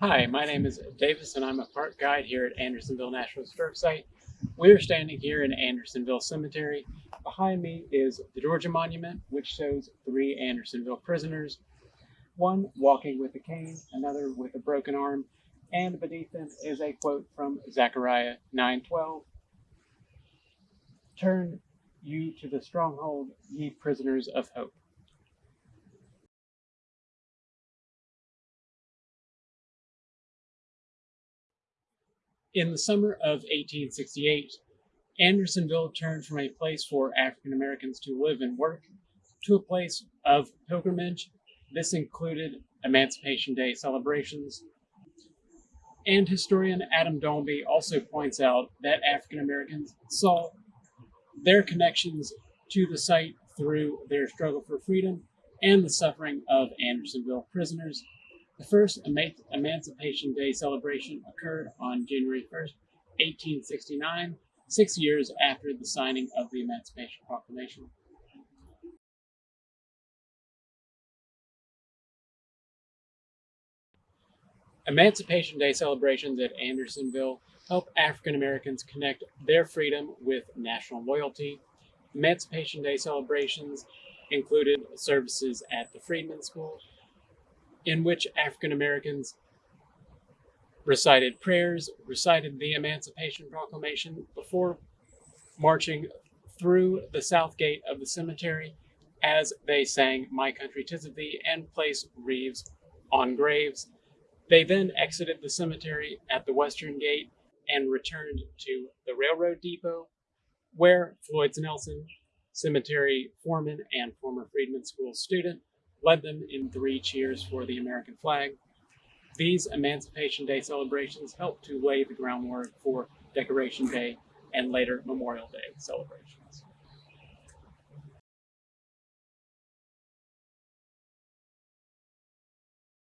Hi, my name is Davis and I'm a park guide here at Andersonville National Historic Site. We're standing here in Andersonville Cemetery. Behind me is the Georgia Monument, which shows three Andersonville prisoners, one walking with a cane, another with a broken arm, and beneath them is a quote from Zechariah 9:12. Turn you to the stronghold, ye prisoners of hope. In the summer of 1868, Andersonville turned from a place for African Americans to live and work to a place of pilgrimage. This included Emancipation Day celebrations. And historian Adam Domby also points out that African Americans saw their connections to the site through their struggle for freedom and the suffering of Andersonville prisoners the first Emancipation Day celebration occurred on January 1st, 1869, six years after the signing of the Emancipation Proclamation. Emancipation Day celebrations at Andersonville help African Americans connect their freedom with national loyalty. Emancipation Day celebrations included services at the Freedman School in which African Americans recited prayers, recited the Emancipation Proclamation before marching through the south gate of the cemetery as they sang My Country Tis of Thee and placed wreaths on graves. They then exited the cemetery at the western gate and returned to the railroad depot where Floyd Nelson, cemetery foreman and former Freedman School student, led them in three cheers for the American flag. These Emancipation Day celebrations helped to lay the groundwork for Decoration Day and later Memorial Day celebrations.